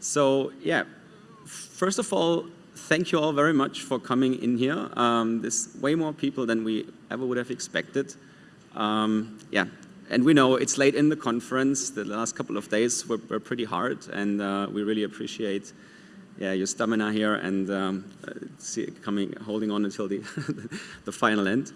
So yeah, first of all, thank you all very much for coming in here. Um, there's way more people than we ever would have expected. Um, yeah, and we know it's late in the conference. The last couple of days were, were pretty hard, and uh, we really appreciate yeah, your stamina here and um, see, coming, holding on until the, the final end.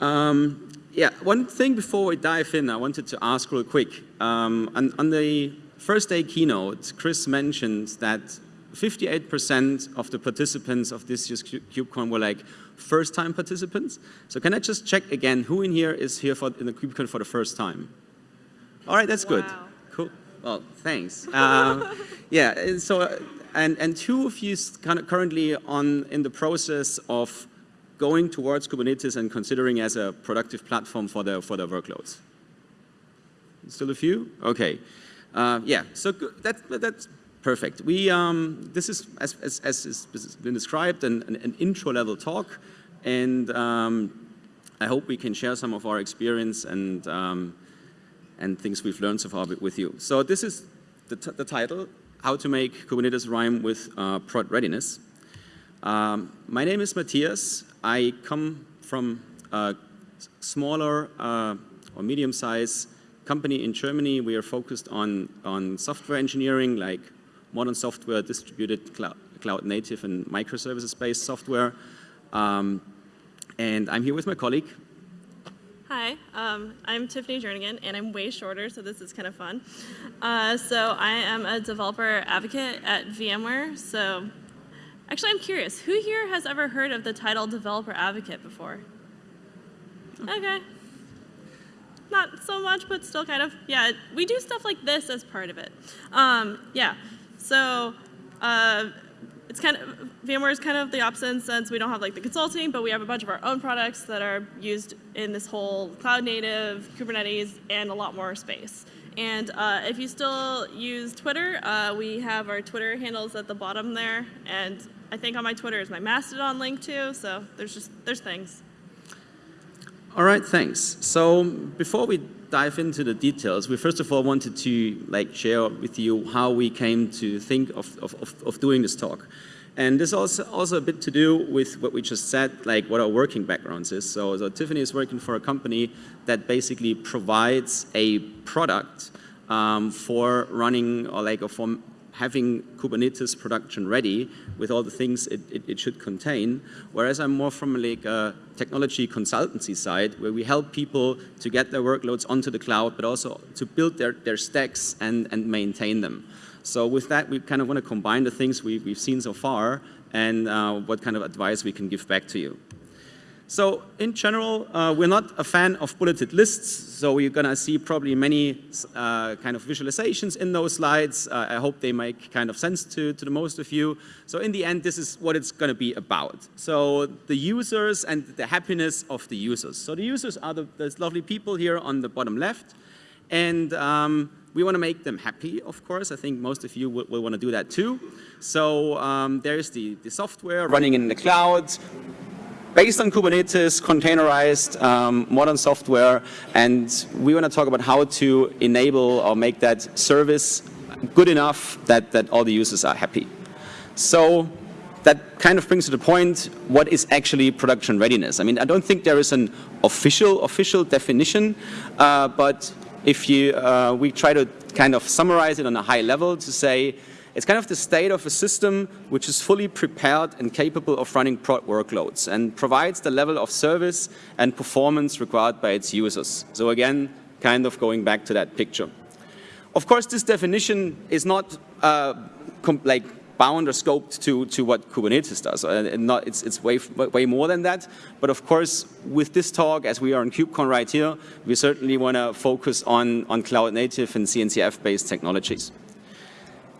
Um, yeah, one thing before we dive in, I wanted to ask real quick. Um, on, on the first day keynote, Chris mentioned that 58% of the participants of this year's KubeCon were like first-time participants. So can I just check again, who in here is here for, in the KubeCon for the first time? All right, that's wow. good. Cool. Well, thanks. Uh, yeah, so, uh, and, and two of you kind of currently on, in the process of going towards Kubernetes and considering as a productive platform for their, for their workloads. Still a few? Okay. Uh, yeah, so that, that's Perfect. We, um, this is, as, as, as has been described, an, an, intro level talk, and um, I hope we can share some of our experience and, um, and things we've learned so far with you. So this is the, the title, How to Make Kubernetes Rhyme with uh, Prod Readiness. Um, my name is Matthias. I come from a smaller uh, or medium-sized company in Germany. We are focused on, on software engineering like modern software, distributed cloud, cloud native and microservices-based software. Um, and I'm here with my colleague. Hi, um, I'm Tiffany Jernigan, and I'm way shorter, so this is kind of fun. Uh, so I am a developer advocate at VMware. So actually, I'm curious, who here has ever heard of the title developer advocate before? Okay. Not so much, but still kind of. Yeah, we do stuff like this as part of it. Um, yeah, so uh, it's kind of, VMware is kind of the opposite in the sense we don't have like the consulting, but we have a bunch of our own products that are used in this whole cloud native, Kubernetes, and a lot more space. And uh, if you still use Twitter, uh, we have our Twitter handles at the bottom there. And I think on my Twitter is my Mastodon link too, so there's just, there's things. All right, thanks. So before we dive into the details, we first of all wanted to like share with you how we came to think of, of, of, doing this talk. And this also also a bit to do with what we just said, like what our working backgrounds is. So, so Tiffany is working for a company that basically provides a product um, for running or like a for having Kubernetes production ready with all the things it, it, it, should contain, whereas I'm more from like a technology consultancy side where we help people to get their workloads onto the cloud, but also to build their, their stacks and, and maintain them. So with that, we kind of want to combine the things we, we've seen so far and uh, what kind of advice we can give back to you. So in general, uh, we're not a fan of bulleted lists, so you're going to see probably many uh, kind of visualizations in those slides. Uh, I hope they make kind of sense to, to the most of you. So in the end, this is what it's going to be about. So the users and the happiness of the users. So the users are the, those lovely people here on the bottom left, and um, we want to make them happy, of course. I think most of you will, will want to do that too. So um, there's the, the software running in the cloud, based on Kubernetes, containerized um, modern software, and we want to talk about how to enable or make that service good enough that, that all the users are happy. So that kind of brings to the point, what is actually production readiness? I mean, I don't think there is an official, official definition, uh, but if you, uh, we try to kind of summarize it on a high level to say, it's kind of the state of a system which is fully prepared and capable of running prod workloads and provides the level of service and performance required by its users. So again, kind of going back to that picture. Of course, this definition is not uh, like bound or scoped to, to what Kubernetes does. Uh, not, it's it's way, way more than that. But of course, with this talk, as we are in KubeCon right here, we certainly want to focus on, on cloud native and CNCF-based technologies.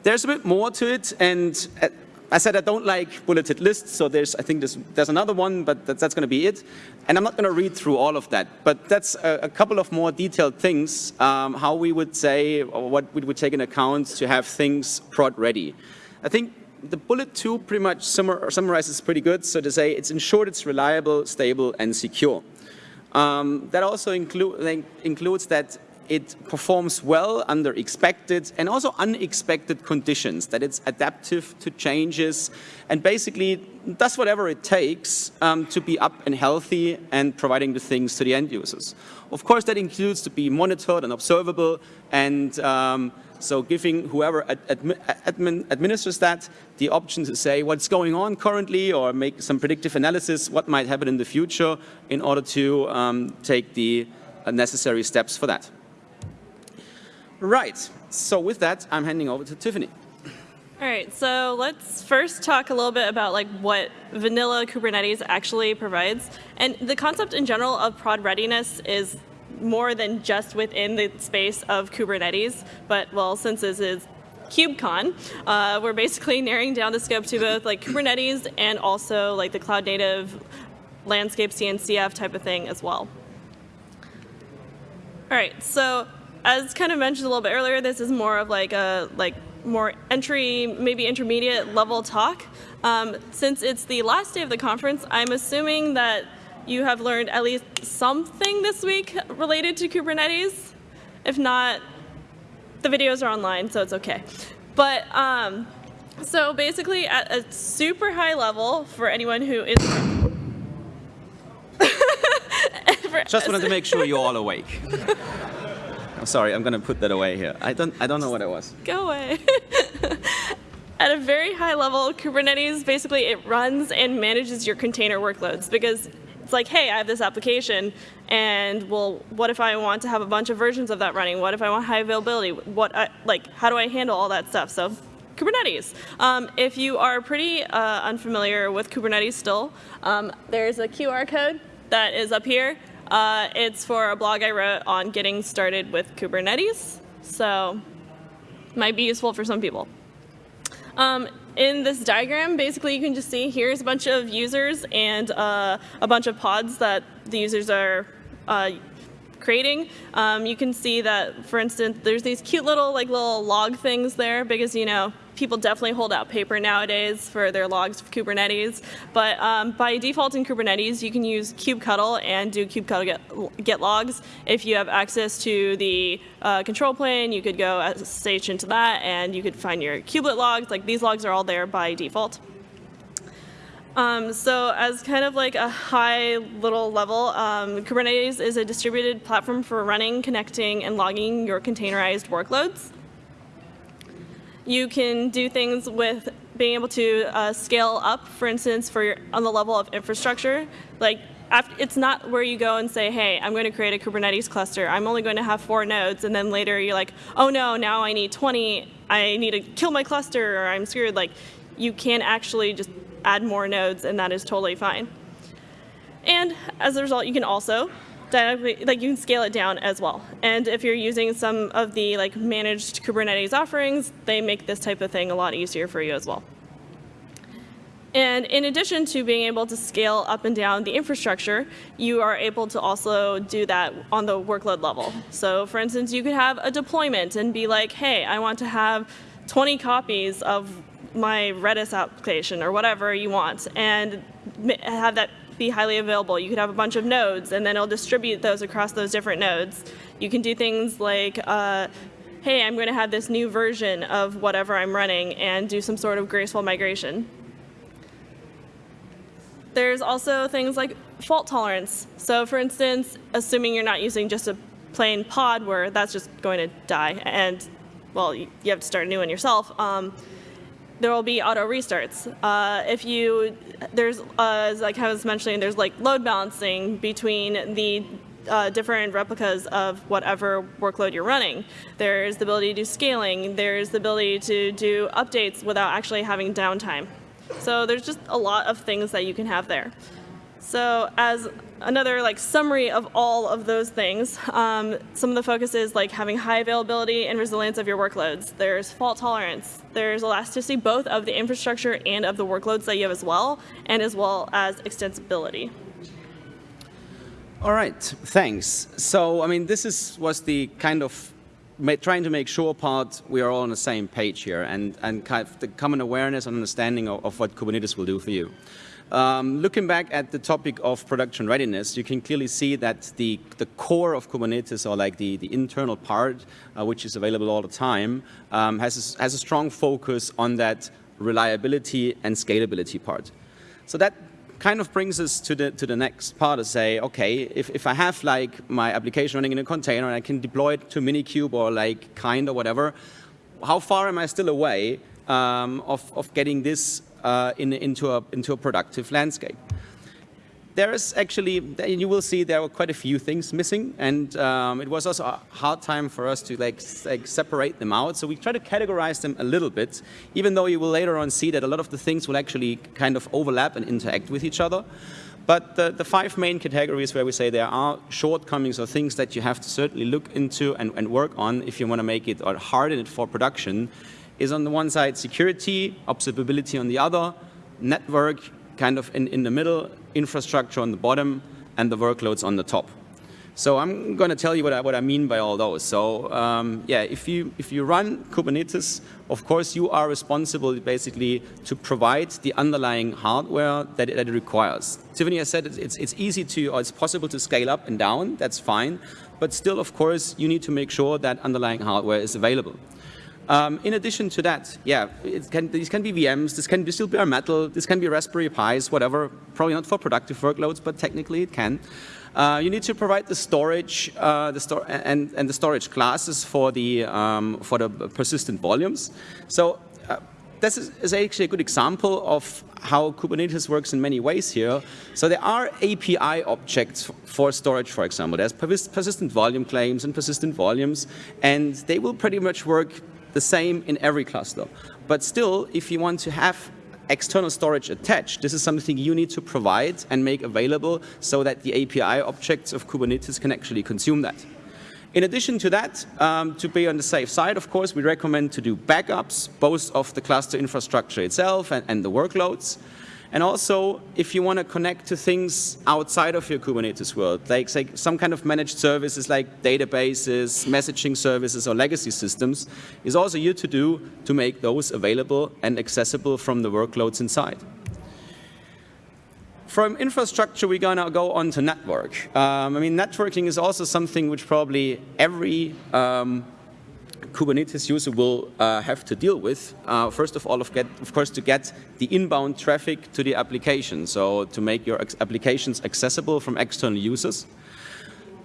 There's a bit more to it, and uh, I said I don't like bulleted lists, so there's, I think there's, there's another one, but that's, that's going to be it. And I'm not going to read through all of that, but that's a, a couple of more detailed things, um, how we would say, or what we would take into account to have things prod ready. I think the bullet two pretty much summarizes pretty good, so to say it's ensured it's reliable, stable, and secure. Um, that also include, includes that it performs well under expected and also unexpected conditions, that it's adaptive to changes and basically does whatever it takes um, to be up and healthy and providing the things to the end users. Of course, that includes to be monitored and observable and um, so giving whoever ad admin administers that the option to say what's going on currently or make some predictive analysis, what might happen in the future in order to um, take the uh, necessary steps for that. Right, so with that, I'm handing over to Tiffany. All right, so let's first talk a little bit about like what vanilla Kubernetes actually provides. And the concept in general of prod readiness is more than just within the space of Kubernetes, but well, since this is KubeCon, uh, we're basically narrowing down the scope to both like Kubernetes and also like the cloud native landscape CNCF type of thing as well. All right, so as kind of mentioned a little bit earlier, this is more of like a like more entry, maybe intermediate level talk. Um, since it's the last day of the conference, I'm assuming that you have learned at least something this week related to Kubernetes. If not, the videos are online, so it's okay. But um, so basically, at a super high level, for anyone who is Just wanted to make sure you're all awake. I'm sorry, I'm going to put that away here. I don't, I don't know what it was. Go away. At a very high level, Kubernetes basically it runs and manages your container workloads because it's like, hey, I have this application, and well, what if I want to have a bunch of versions of that running? What if I want high availability? What, I, like, how do I handle all that stuff? So Kubernetes. Um, if you are pretty uh, unfamiliar with Kubernetes still, um, there's a QR code that is up here. Uh, it's for a blog I wrote on getting started with Kubernetes, so might be useful for some people. Um, in this diagram, basically you can just see here's a bunch of users and uh, a bunch of pods that the users are uh, creating. Um, you can see that, for instance, there's these cute little like little log things there because you know people definitely hold out paper nowadays for their logs of Kubernetes. But um, by default in Kubernetes, you can use kubectl and do kubectl get, get logs. If you have access to the uh, control plane, you could go SSH into that, and you could find your kubelet logs. Like these logs are all there by default. Um, so as kind of like a high little level, um, Kubernetes is a distributed platform for running, connecting, and logging your containerized workloads. You can do things with being able to uh, scale up, for instance, for your, on the level of infrastructure. Like after, it's not where you go and say, hey, I'm going to create a Kubernetes cluster. I'm only going to have four nodes. And then later you're like, oh no, now I need 20. I need to kill my cluster or I'm screwed. Like you can actually just add more nodes and that is totally fine. And as a result, you can also dynamically, like you can scale it down as well. And if you're using some of the like managed Kubernetes offerings, they make this type of thing a lot easier for you as well. And in addition to being able to scale up and down the infrastructure, you are able to also do that on the workload level. So for instance, you could have a deployment and be like, hey, I want to have 20 copies of my Redis application or whatever you want and have that be highly available. You could have a bunch of nodes and then it'll distribute those across those different nodes. You can do things like, uh, hey, I'm going to have this new version of whatever I'm running and do some sort of graceful migration. There's also things like fault tolerance. So for instance, assuming you're not using just a plain pod where that's just going to die and, well, you have to start a new one yourself. Um, there will be auto restarts. Uh, if you, there's, uh, like I was mentioning, there's like load balancing between the uh, different replicas of whatever workload you're running. There's the ability to do scaling. There's the ability to do updates without actually having downtime. So there's just a lot of things that you can have there. So as another like summary of all of those things, um, some of the focus is like having high availability and resilience of your workloads. There's fault tolerance. There's elasticity both of the infrastructure and of the workloads that you have as well, and as well as extensibility. All right, thanks. So, I mean, this is was the kind of trying to make sure part we are all on the same page here and, and kind of the common awareness and understanding of, of what Kubernetes will do for you. Um, looking back at the topic of production readiness, you can clearly see that the, the core of Kubernetes, or like the, the internal part, uh, which is available all the time, um, has, a, has a strong focus on that reliability and scalability part. So that kind of brings us to the, to the next part to say, okay, if, if I have like my application running in a container and I can deploy it to Minikube or like Kind or whatever, how far am I still away um, of, of getting this uh, in, into, a, into a productive landscape. There is actually, you will see there were quite a few things missing, and um, it was also a hard time for us to like, like separate them out. So we try to categorize them a little bit, even though you will later on see that a lot of the things will actually kind of overlap and interact with each other. But the, the, five main categories where we say there are shortcomings or things that you have to certainly look into and, and work on if you want to make it or harden it for production is on the one side security, observability on the other, network kind of in, in the middle, infrastructure on the bottom, and the workloads on the top. So I'm going to tell you what I, what I mean by all those. So um, yeah, if you, if you run Kubernetes, of course you are responsible basically to provide the underlying hardware that it, that it requires. Tiffany has said it's, it's easy to, or it's possible to scale up and down, that's fine. But still, of course, you need to make sure that underlying hardware is available. Um, in addition to that, yeah, can, these can be VMs, this can be still be bare metal, this can be Raspberry Pis, whatever. Probably not for productive workloads, but technically it can. Uh, you need to provide the storage uh, the and, and the storage classes for the, um, for the persistent volumes. So uh, this is, is, actually a good example of how Kubernetes works in many ways here. So there are API objects for storage, for example. There's persistent volume claims and persistent volumes, and they will pretty much work the same in every cluster. But still, if you want to have external storage attached, this is something you need to provide and make available so that the API objects of Kubernetes can actually consume that. In addition to that, um, to be on the safe side, of course, we recommend to do backups, both of the cluster infrastructure itself and, and the workloads. And also, if you want to connect to things outside of your Kubernetes world, like some kind of managed services like databases, messaging services, or legacy systems, is also you to do to make those available and accessible from the workloads inside. From infrastructure, we're going to go on to network. Um, I mean, networking is also something which probably every um, Kubernetes user will uh, have to deal with. Uh, first of all, of, get, of, course, to get the inbound traffic to the application, so to make your applications accessible from external users.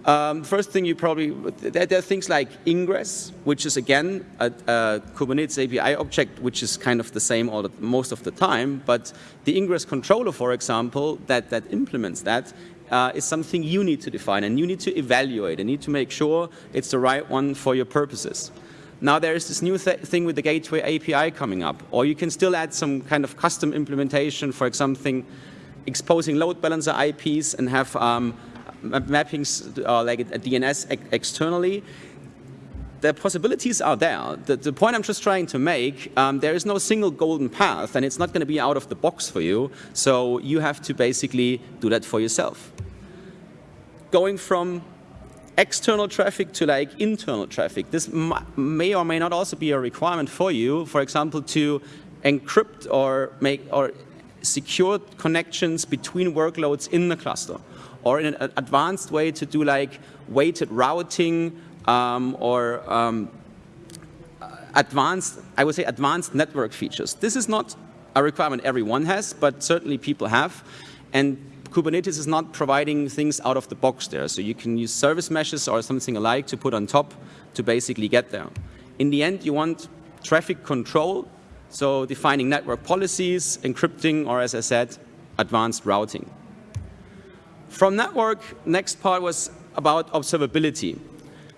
Um, first thing you probably, there, there, are things like ingress, which is again a, a, Kubernetes API object, which is kind of the same all the, most of the time, but the ingress controller, for example, that, that implements that uh, is something you need to define and you need to evaluate and need to make sure it's the right one for your purposes. Now there is this new th thing with the Gateway API coming up, or you can still add some kind of custom implementation for something exposing load balancer IPs and have um, mappings uh, like a DNS ex externally. The possibilities are there. The, the, point I'm just trying to make, um, there is no single golden path, and it's not going to be out of the box for you. So you have to basically do that for yourself. Going from external traffic to like internal traffic. This may or may not also be a requirement for you, for example, to encrypt or make or secure connections between workloads in the cluster, or in an advanced way to do like weighted routing um, or um, advanced, I would say advanced network features. This is not a requirement everyone has, but certainly people have. And Kubernetes is not providing things out of the box there. So you can use service meshes or something alike to put on top to basically get there. In the end, you want traffic control, so defining network policies, encrypting, or as I said, advanced routing. From network, next part was about observability.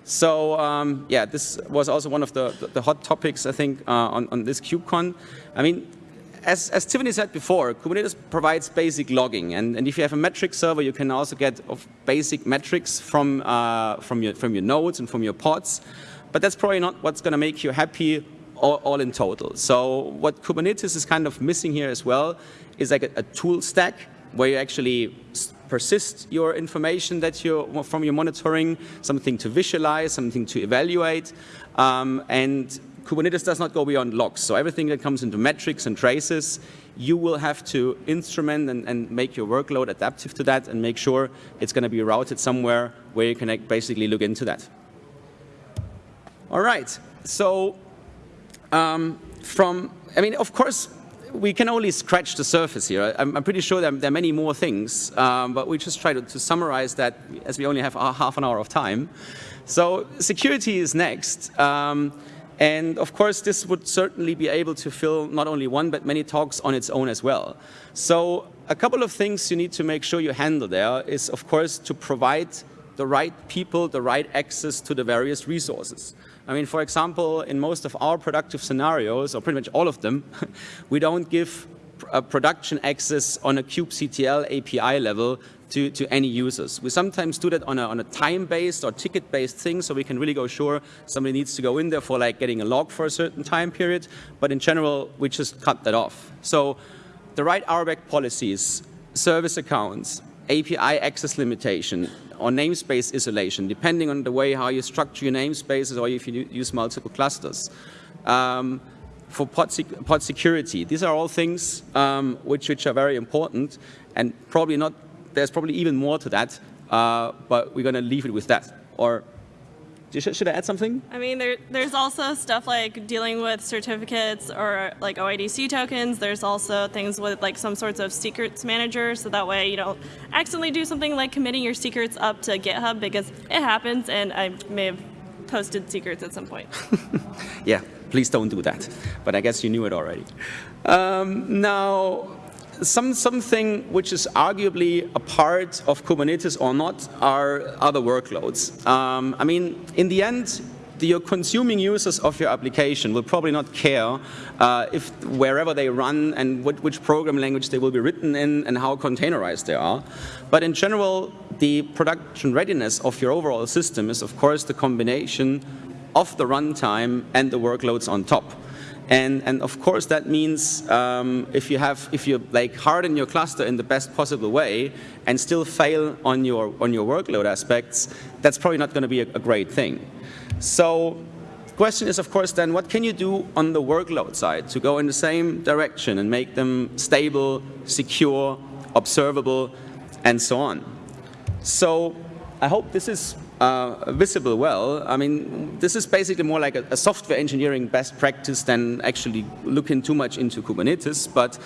So um, yeah, this was also one of the, the, hot topics, I think, uh, on, on this KubeCon. I mean, as, as Tiffany said before, Kubernetes provides basic logging. And, and if you have a metric server, you can also get basic metrics from, uh, from, your, from your nodes and from your pods. But that's probably not what's going to make you happy all, all, in total. So what Kubernetes is kind of missing here as well is like a, a tool stack where you actually persist your information that you from your monitoring, something to visualize, something to evaluate, um, and Kubernetes does not go beyond logs. So everything that comes into metrics and traces, you will have to instrument and, and make your workload adaptive to that and make sure it's going to be routed somewhere where you can basically look into that. All right. So um, from, I mean, of course, we can only scratch the surface here. I'm, I'm pretty sure there, there, are many more things, um, but we just try to, to, summarize that as we only have half an hour of time. So security is next. Um, and of course, this would certainly be able to fill not only one, but many talks on its own as well. So a couple of things you need to make sure you handle there is, of course, to provide the right people, the right access to the various resources. I mean, for example, in most of our productive scenarios, or pretty much all of them, we don't give a uh, production access on a kubectl API level to, to any users. We sometimes do that on a, on a time-based or ticket-based thing, so we can really go sure somebody needs to go in there for like getting a log for a certain time period, but in general, we just cut that off. So the right RBAC policies, service accounts, API access limitation, or namespace isolation, depending on the way how you structure your namespaces or if you use multiple clusters. Um, for pod, sec pod, security, these are all things um, which, which are very important and probably not, there's probably even more to that, uh, but we're going to leave it with that. Or should I add something? I mean, there, there's also stuff like dealing with certificates or like OIDC tokens. There's also things with like some sorts of secrets manager, so that way you don't accidentally do something like committing your secrets up to GitHub because it happens, and I may have posted secrets at some point. yeah, please don't do that. But I guess you knew it already. Um, now, some, something which is arguably a part of Kubernetes or not are other workloads. Um, I mean, in the end, the, your consuming users of your application will probably not care uh, if wherever they run and what, which program language they will be written in and how containerized they are. But in general, the production readiness of your overall system is, of course, the combination of the runtime and the workloads on top. And, and of course, that means um, if you have, if you like harden your cluster in the best possible way and still fail on your, on your workload aspects, that's probably not going to be a, a great thing. So question is, of course, then what can you do on the workload side to go in the same direction and make them stable, secure, observable, and so on? So I hope this is uh, visible well. I mean, this is basically more like a, a, software engineering best practice than actually looking too much into Kubernetes. But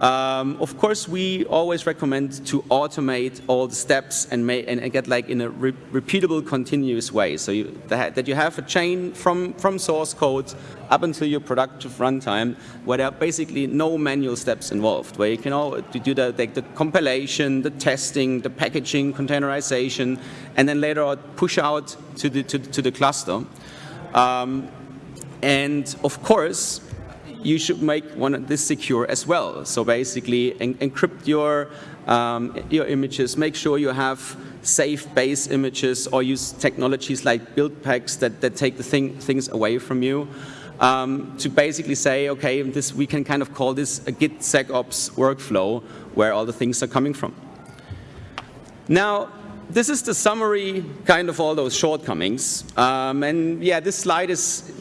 um, of course, we always recommend to automate all the steps and, and get like in a re repeatable, continuous way. So you, that, that, you have a chain from, from source code up until your productive runtime, where there are basically no manual steps involved, where you can all do the, the, the compilation, the testing, the packaging, containerization, and then later on push out to the, to, to the cluster. Um, and of course, you should make one of this secure as well. So basically, en encrypt your um, your images. Make sure you have safe base images, or use technologies like build packs that that take the thing, things away from you. Um, to basically say, okay, this we can kind of call this a Git SecOps workflow where all the things are coming from. Now, this is the summary kind of all those shortcomings. Um, and yeah, this slide is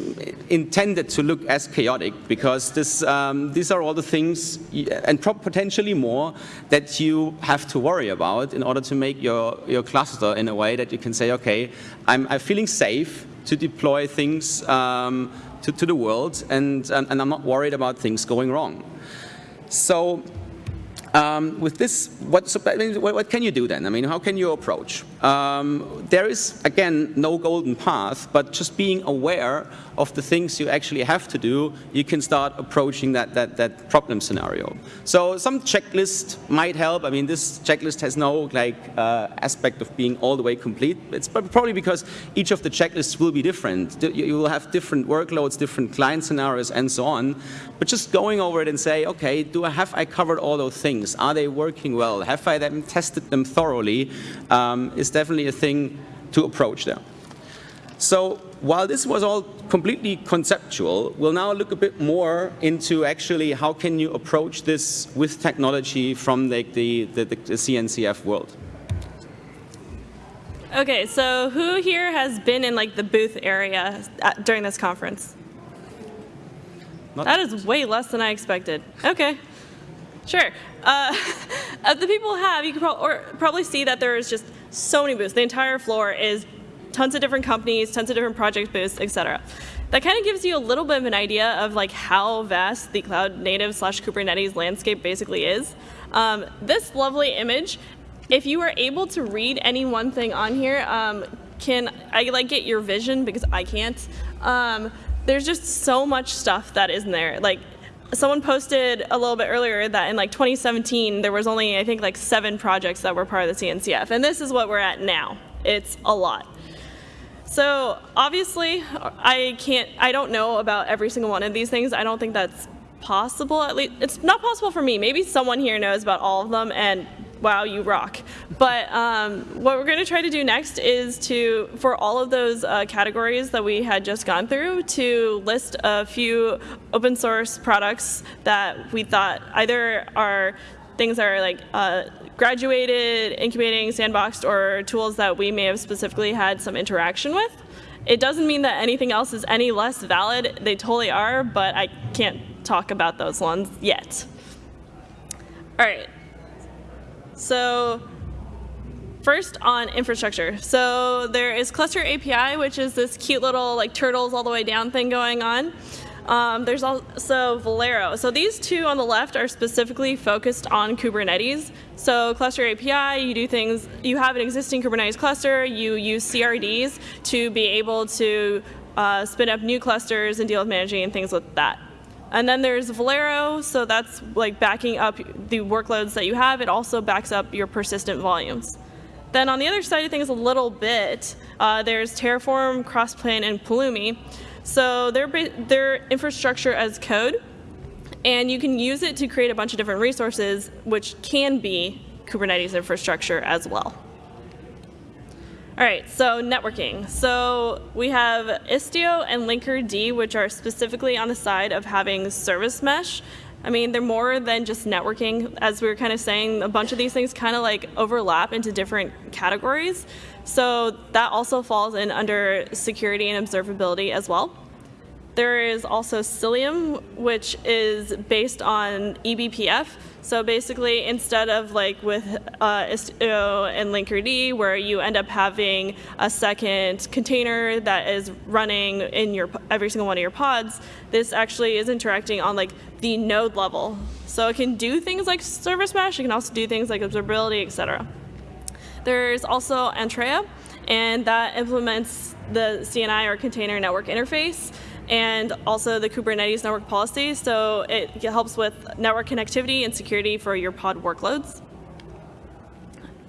intended to look as chaotic because this, um, these are all the things, and potentially more, that you have to worry about in order to make your, your cluster in a way that you can say, okay, I'm, I'm feeling safe to deploy things um, to, to the world, and, and, and I'm not worried about things going wrong. So um, with this, what, so, I mean, what, what, can you do then? I mean, how can you approach? Um, there is, again, no golden path, but just being aware of the things you actually have to do, you can start approaching that, that, that problem scenario. So some checklist might help. I mean, this checklist has no like uh, aspect of being all the way complete. It's probably because each of the checklists will be different. You will have different workloads, different client scenarios, and so on. But just going over it and say, okay, do I have I covered all those things? Things? Are they working well? Have I them tested them thoroughly? Um, is definitely a thing to approach there. So while this was all completely conceptual, we'll now look a bit more into actually how can you approach this with technology from the, the, the, the CNCF world. Okay, so who here has been in like the booth area at, during this conference? Not That is way less than I expected. Okay. Sure. Uh, of the people have, you can or probably see that there is just so many booths. The entire floor is tons of different companies, tons of different project booths, etc. That kind of gives you a little bit of an idea of like how vast the cloud native slash Kubernetes landscape basically is. Um, this lovely image, if you are able to read any one thing on here, um, can I like get your vision because I can't. Um, there's just so much stuff that is in there. Like someone posted a little bit earlier that in like 2017 there was only I think like seven projects that were part of the CNCF, and this is what we're at now. It's a lot. So obviously, I can't. I don't know about every single one of these things. I don't think that's possible. At least it's not possible for me. Maybe someone here knows about all of them, and wow, you rock. But um, what we're going to try to do next is to, for all of those uh, categories that we had just gone through, to list a few open source products that we thought either are things that are like uh, graduated, incubating, sandboxed, or tools that we may have specifically had some interaction with. It doesn't mean that anything else is any less valid. They totally are, but I can't talk about those ones yet. All right. So first on infrastructure. So there is Cluster API, which is this cute little like turtles all the way down thing going on. Um, there's also Velero. So these two on the left are specifically focused on Kubernetes. So Cluster API, you do things, you have an existing Kubernetes cluster, you use CRDs to be able to uh, spin up new clusters and deal with managing and things like that. And then there's Velero, so that's like backing up the workloads that you have. It also backs up your persistent volumes. Then on the other side of things a little bit, uh, there's Terraform, Crossplane, and Pulumi. So they're, they're infrastructure as code, and you can use it to create a bunch of different resources, which can be Kubernetes infrastructure as well. All right, so networking. So we have Istio and Linkerd, which are specifically on the side of having service mesh. I mean, they're more than just networking. As we were kind of saying, a bunch of these things kind of like overlap into different categories. So that also falls in under security and observability as well. There is also Cilium, which is based on eBPF. So basically, instead of like with uh, Istio and Linkerd, where you end up having a second container that is running in your every single one of your pods, this actually is interacting on like the node level. So it can do things like service mesh. It can also do things like observability, etc. There's also Antrea, and that implements the CNI or container network interface and also the Kubernetes network policy. So it helps with network connectivity and security for your pod workloads.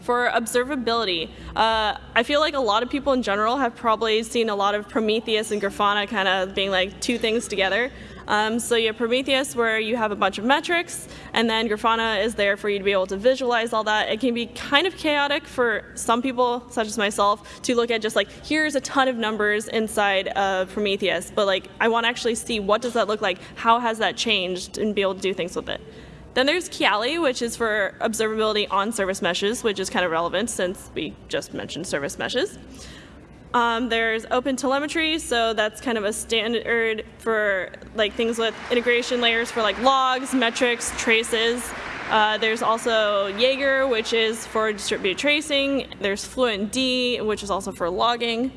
For observability, uh, I feel like a lot of people in general have probably seen a lot of Prometheus and Grafana kind of being like two things together. Um, so you have Prometheus where you have a bunch of metrics, and then Grafana is there for you to be able to visualize all that. It can be kind of chaotic for some people, such as myself, to look at just like, here's a ton of numbers inside of Prometheus, but like, I want to actually see what does that look like, how has that changed, and be able to do things with it. Then there's Kiali, which is for observability on service meshes, which is kind of relevant since we just mentioned service meshes. Um, there's open telemetry, so that's kind of a standard for like things with integration layers for like logs, metrics, traces. Uh, there's also Jaeger, which is for distributed tracing. There's FluentD, which is also for logging.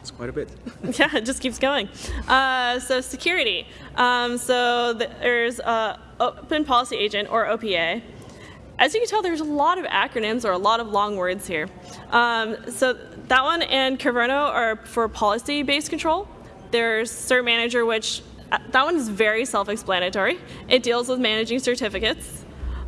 It's quite a bit. yeah, it just keeps going. Uh, so security. Um, so there's uh, Open Policy Agent, or OPA. As you can tell, there's a lot of acronyms or a lot of long words here. Um, so that one and Kyverno are for policy-based control. There's Cert Manager, which uh, that one is very self-explanatory. It deals with managing certificates.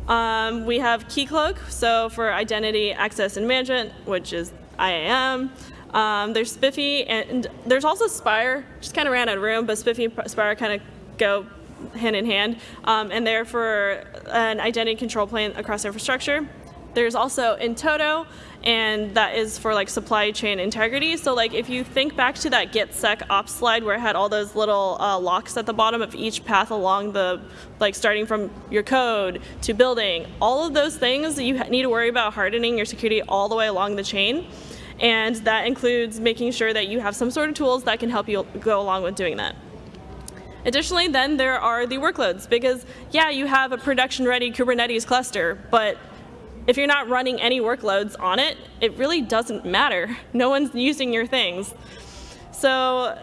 Um, we have Keycloak, so for identity access and management, which is IAM. Um, there's SPIFFE, and there's also Spire. Just kind of ran out of room, but SPIFFE and Spire kind of go hand in hand, um, and they're for an identity control plan across infrastructure. There's also in-toto, and that is for like supply chain integrity. So like if you think back to that GitSec ops slide where it had all those little uh, locks at the bottom of each path along the, like starting from your code to building, all of those things you need to worry about hardening your security all the way along the chain. And that includes making sure that you have some sort of tools that can help you go along with doing that. Additionally, then there are the workloads because, yeah, you have a production ready Kubernetes cluster, but if you're not running any workloads on it, it really doesn't matter. No one's using your things. So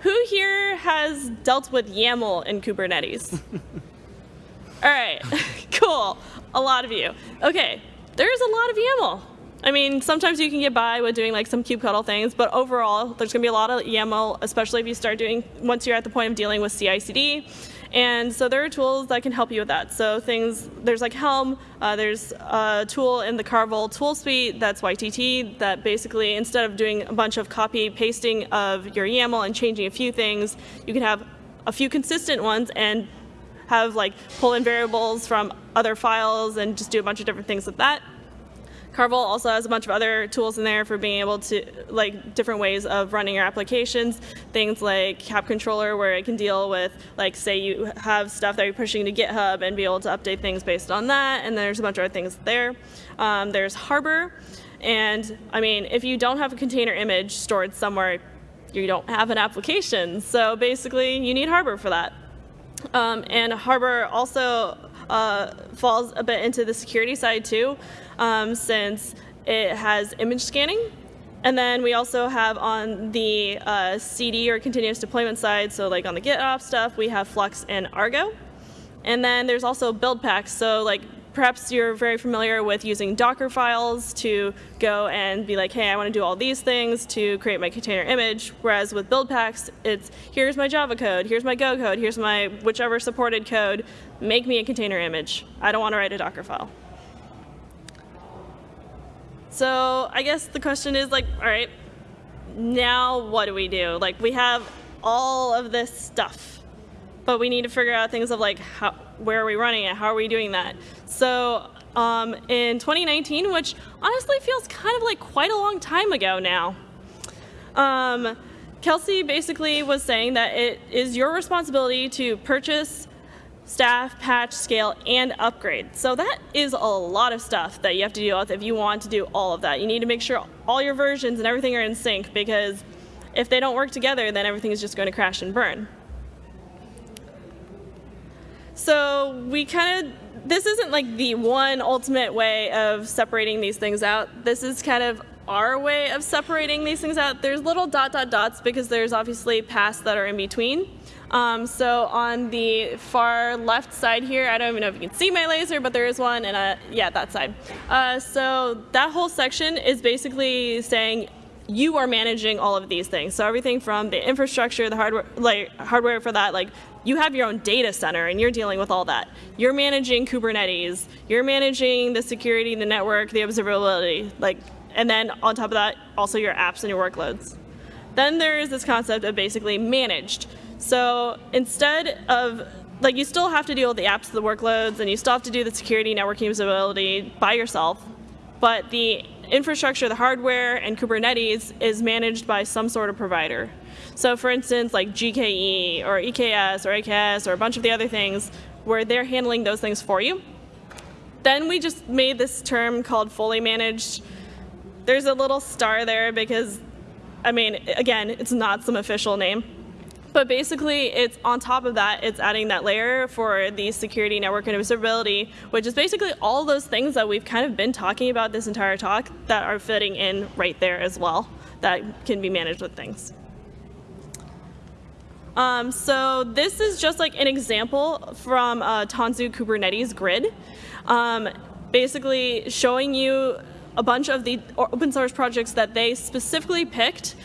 who here has dealt with YAML in Kubernetes? All right, cool. A lot of you. Okay, there's a lot of YAML. I mean, sometimes you can get by with doing like some kubectl things, but overall, there's going to be a lot of YAML, especially if you start doing, once you're at the point of dealing with CI/CD. And so there are tools that can help you with that. So things, there's like Helm, uh, there's a tool in the Carvel tool suite that's YTT that basically instead of doing a bunch of copy pasting of your YAML and changing a few things, you can have a few consistent ones and have like pull in variables from other files and just do a bunch of different things with that. Carvel also has a bunch of other tools in there for being able to, like, different ways of running your applications. Things like kapp-controller, where it can deal with, like, say you have stuff that you're pushing to GitHub and be able to update things based on that. And there's a bunch of other things there. Um, there's Harbor. And, I mean, if you don't have a container image stored somewhere, you don't have an application. So basically, you need Harbor for that. Um, and Harbor also uh, falls a bit into the security side too um, since it has image scanning. And then we also have on the uh, CD or continuous deployment side, so like on the GitOps stuff, we have Flux and Argo. And then there's also build packs. So like perhaps you're very familiar with using Docker files to go and be like, hey, I want to do all these things to create my container image. Whereas with build packs, it's here's my Java code, here's my Go code, here's my whichever supported code, make me a container image. I don't want to write a Docker file. So I guess the question is like, all right, now what do we do? Like we have all of this stuff, but we need to figure out things of like, how, where are we running it? How are we doing that? So um, in 2019, which honestly feels kind of like quite a long time ago now, um, Kelsey basically was saying that it is your responsibility to purchase staff, patch, scale, and upgrade. So that is a lot of stuff that you have to deal with if you want to do all of that. You need to make sure all your versions and everything are in sync because if they don't work together, then everything is just going to crash and burn. So we kind of, this isn't like the one ultimate way of separating these things out. This is kind of our way of separating these things out. There's little dot dot dots because there's obviously paths that are in between. Um, so on the far left side here, I don't even know if you can see my laser, but there is one, and uh, yeah, that side. Uh, so that whole section is basically saying you are managing all of these things. So everything from the infrastructure, the hardware, like hardware for that, like you have your own data center and you're dealing with all that. You're managing Kubernetes. You're managing the security, the network, the observability, like, and then on top of that, also your apps and your workloads. Then there is this concept of basically managed. So instead of, like you still have to deal with the apps, the workloads, and you still have to do the security, networking, usability by yourself, but the infrastructure, the hardware, and Kubernetes is managed by some sort of provider. So for instance, like GKE or EKS or AKS or a bunch of the other things where they're handling those things for you. Then we just made this term called fully managed. There's a little star there because, I mean, again, it's not some official name. But basically, it's on top of that, it's adding that layer for the security, network, and observability, which is basically all those things that we've kind of been talking about this entire talk that are fitting in right there as well, that can be managed with things. Um, so this is just like an example from uh, Tanzu Kubernetes grid, um, basically showing you a bunch of the open source projects that they specifically picked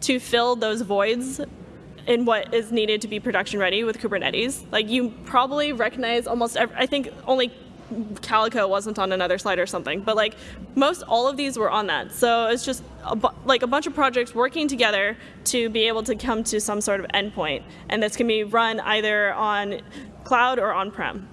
to fill those voids in what is needed to be production ready with Kubernetes. Like you probably recognize almost, every, I think only Calico wasn't on another slide or something, but like most all of these were on that. So it's just a like a bunch of projects working together to be able to come to some sort of endpoint. And this can be run either on cloud or on-prem.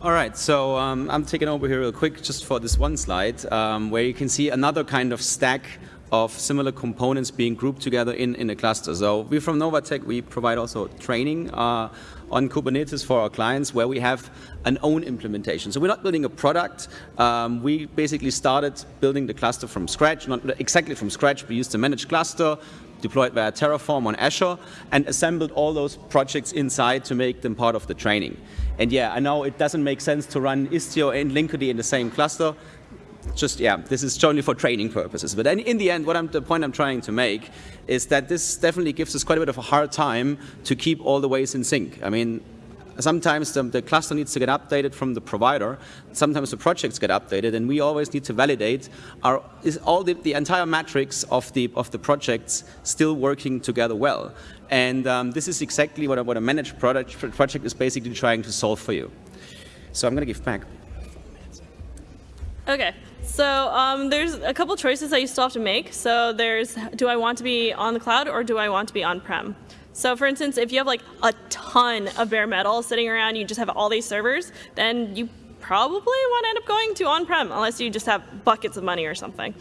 All right, so um, I'm taking over here real quick just for this one slide um, where you can see another kind of stack of similar components being grouped together in, in a cluster. So we from Novatec, we provide also training uh, on Kubernetes for our clients where we have an own implementation. So we're not building a product. Um, we basically started building the cluster from scratch, not exactly from scratch. We used a managed cluster, deployed via Terraform on Azure, and assembled all those projects inside to make them part of the training. And yeah, I know it doesn't make sense to run Istio and Linkerd in the same cluster just, yeah, this is only for training purposes. But in the end, what I'm, the point I'm trying to make is that this definitely gives us quite a bit of a hard time to keep all the ways in sync. I mean, sometimes the, the, cluster needs to get updated from the provider. Sometimes the projects get updated, and we always need to validate is all the, the entire matrix of the of the projects still working together well. And um, this is exactly what a, what a managed product, project is basically trying to solve for you. So I'm going to give back. Okay. So um, there's a couple choices that you still have to make. So there's, do I want to be on the cloud or do I want to be on-prem? So for instance, if you have like a ton of bare metal sitting around, you just have all these servers, then you probably want to end up going to on-prem unless you just have buckets of money or something.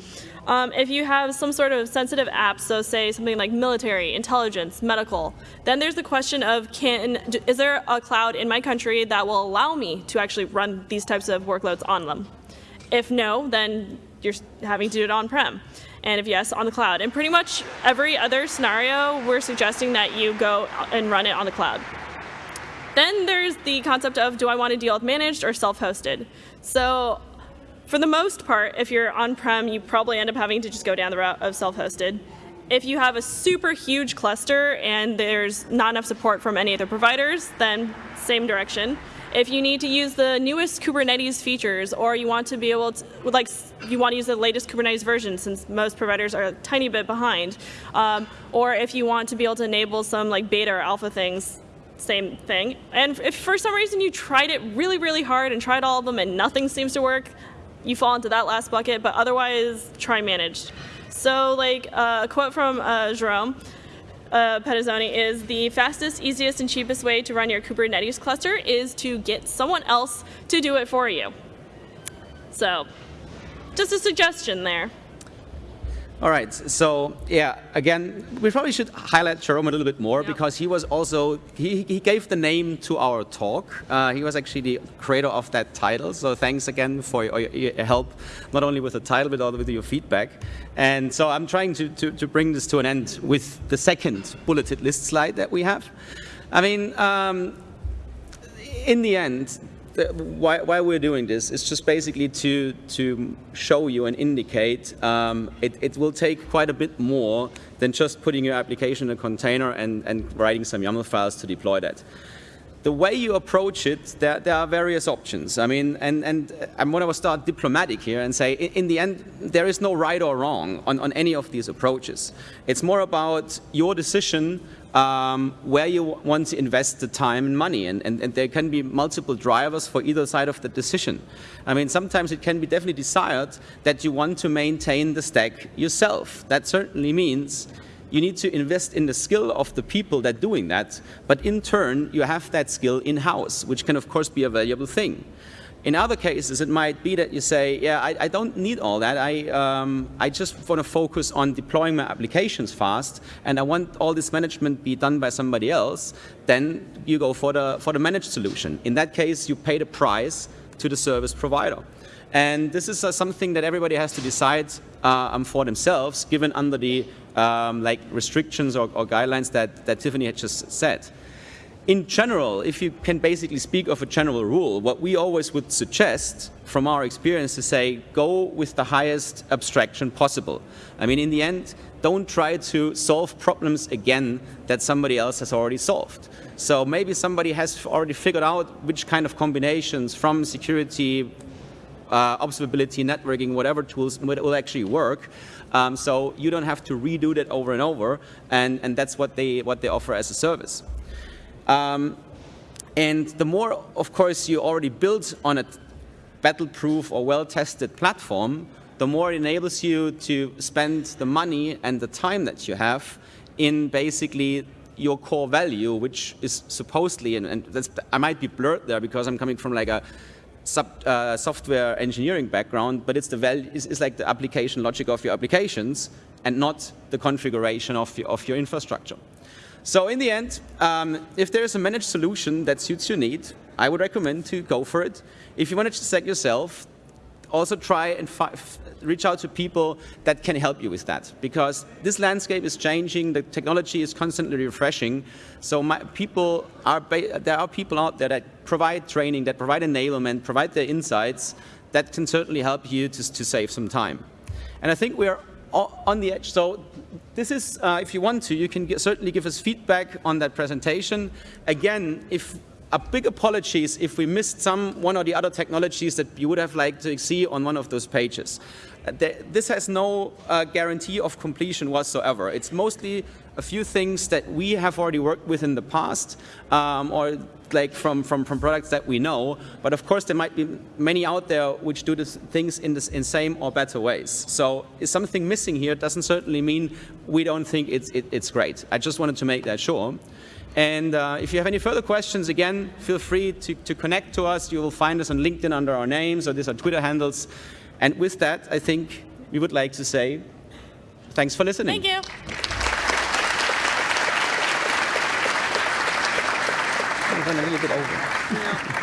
Um, if you have some sort of sensitive app, so say something like military, intelligence, medical, then there's the question of can, is there a cloud in my country that will allow me to actually run these types of workloads on them? If no, then you're having to do it on-prem. And if yes, on the cloud. And pretty much every other scenario, we're suggesting that you go uh, and run it on the cloud. Then there's the concept of do I want to deal with managed or self-hosted? So for the most part, if you're on-prem, you probably end up having to just go down the route of self-hosted. If you have a super huge cluster and there's not enough support from any other providers, then same direction. If you need to use the newest Kubernetes features or you want to be able to, like, you want to use the latest Kubernetes version since most providers are a tiny bit behind, um, or if you want to be able to enable some like beta or alpha things, same thing. And if for some reason you tried it really, really hard and tried all of them and nothing seems to work, you fall into that last bucket, but otherwise try managed. So like uh, a quote from uh, Jerome, uh, is the fastest, easiest, and cheapest way to run your Kubernetes cluster is to get someone else to do it for you. So just a suggestion there. All right, so yeah, again, we probably should highlight Jerome a little bit more because he was also, he, he gave the name to our talk. Uh, he was actually the creator of that title, so thanks again for your, your, help, not only with the title, but also with your feedback. And so I'm trying to, to, to bring this to an end with the second bulleted list slide that we have. I mean, um, in the end, why, why, we're doing this is just basically to, to show you and indicate um, it, it, will take quite a bit more than just putting your application in a container and, and writing some YAML files to deploy that. The way you approach it, there, there are various options. I mean, and, and I'm going to start diplomatic here and say, in, in the end, there is no right or wrong on, on any of these approaches. It's more about your decision um, where you want to invest the time and money. And, and, and, there can be multiple drivers for either side of the decision. I mean, sometimes it can be definitely desired that you want to maintain the stack yourself. That certainly means you need to invest in the skill of the people that are doing that. But in turn, you have that skill in-house, which can, of course, be a valuable thing. In other cases, it might be that you say, yeah, I, I don't need all that. I, um, I just want to focus on deploying my applications fast, and I want all this management be done by somebody else. Then you go for the, for the managed solution. In that case, you pay the price to the service provider. And this is uh, something that everybody has to decide uh, um, for themselves, given under the um, like restrictions or, or guidelines that, that Tiffany had just said in general, if you can basically speak of a general rule, what we always would suggest from our experience to say, go with the highest abstraction possible. I mean, in the end, don't try to solve problems again that somebody else has already solved. So maybe somebody has already figured out which kind of combinations from security, uh, observability, networking, whatever tools will actually work. Um, so you don't have to redo that over and over, and, and that's what they, what they offer as a service. Um, and the more, of course, you already built on a battle-proof or well-tested platform, the more it enables you to spend the money and the time that you have in basically your core value, which is supposedly, and, and I might be blurred there because I'm coming from like a sub, uh, software engineering background, but it's the value, it's, it's like the application logic of your applications and not the configuration of your, of your infrastructure. So in the end, um, if there is a managed solution that suits your need, I would recommend to go for it. If you want to check yourself, also try and reach out to people that can help you with that because this landscape is changing, the technology is constantly refreshing. So my, people are there are people out there that provide training, that provide enablement, provide their insights that can certainly help you to, to save some time. And I think we're on the edge. So this is, uh, if you want to, you can get, certainly give us feedback on that presentation. Again, if a big apologies if we missed some one or the other technologies that you would have liked to see on one of those pages. This has no uh, guarantee of completion whatsoever. It's mostly a few things that we have already worked with in the past um, or like from, from, from products that we know. But of course, there might be many out there which do this, things in, the in same or better ways. So is something missing here doesn't certainly mean we don't think it's, it, it's great. I just wanted to make that sure. And uh, if you have any further questions, again, feel free to, to connect to us. You will find us on LinkedIn under our names, or these are Twitter handles. And with that, I think we would like to say thanks for listening. Thank you. a little bit over.